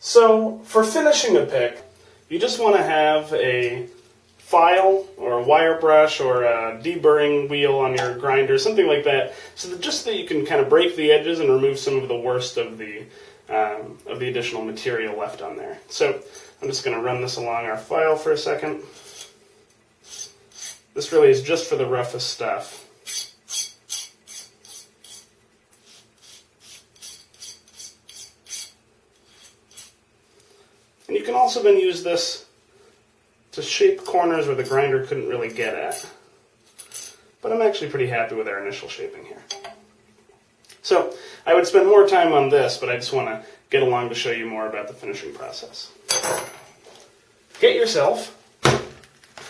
So for finishing a pick, you just want to have a file or a wire brush or a deburring wheel on your grinder, something like that, so that just that you can kind of break the edges and remove some of the worst of the um, of the additional material left on there. So I'm just going to run this along our file for a second. This really is just for the roughest stuff. You can also then use this to shape corners where the grinder couldn't really get at. But I'm actually pretty happy with our initial shaping here. So I would spend more time on this, but I just want to get along to show you more about the finishing process. Get yourself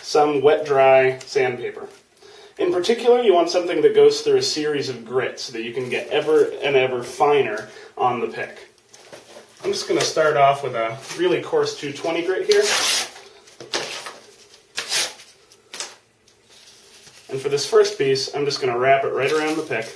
some wet dry sandpaper. In particular, you want something that goes through a series of grits so that you can get ever and ever finer on the pick. I'm just going to start off with a really coarse 220 grit here. And for this first piece, I'm just going to wrap it right around the pick.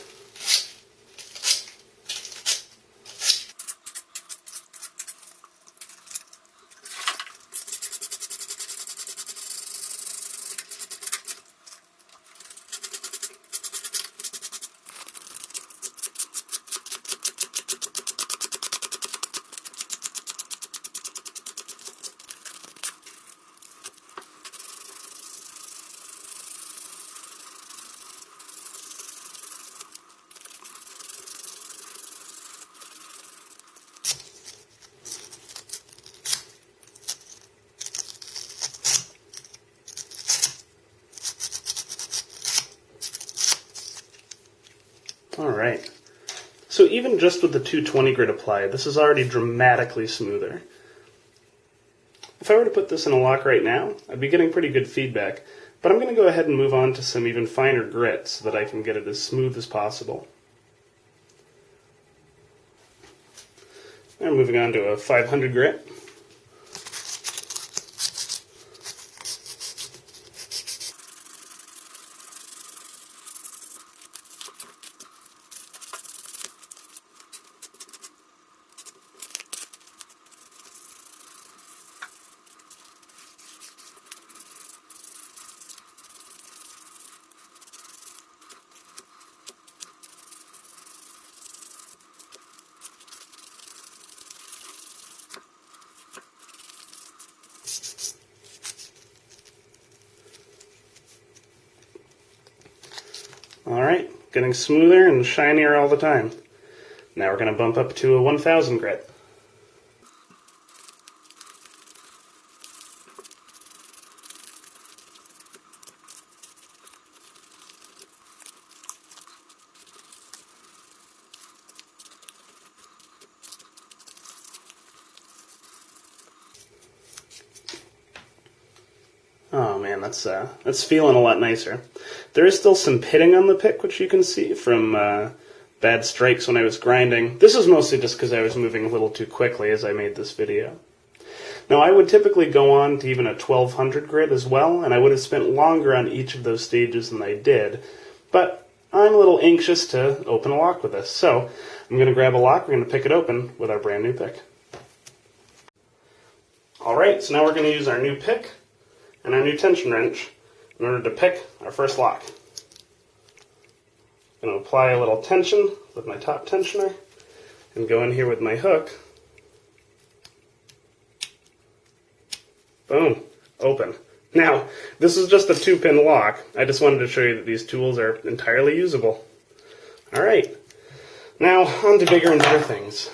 All right. So even just with the 220 grit applied, this is already dramatically smoother. If I were to put this in a lock right now, I'd be getting pretty good feedback, but I'm going to go ahead and move on to some even finer grit so that I can get it as smooth as possible. And moving on to a 500 grit. All right, getting smoother and shinier all the time. Now we're going to bump up to a 1000 grit. Man, that's uh, that's feeling a lot nicer. There is still some pitting on the pick, which you can see from uh, bad strikes when I was grinding. This is mostly just because I was moving a little too quickly as I made this video. Now, I would typically go on to even a 1200 grit as well, and I would have spent longer on each of those stages than I did, but I'm a little anxious to open a lock with this. So I'm going to grab a lock, we're going to pick it open with our brand new pick. Alright, so now we're going to use our new pick and our new tension wrench in order to pick our first lock. I'm going to apply a little tension with my top tensioner and go in here with my hook. Boom, open. Now, this is just a two pin lock. I just wanted to show you that these tools are entirely usable. Alright, now on to bigger and better things.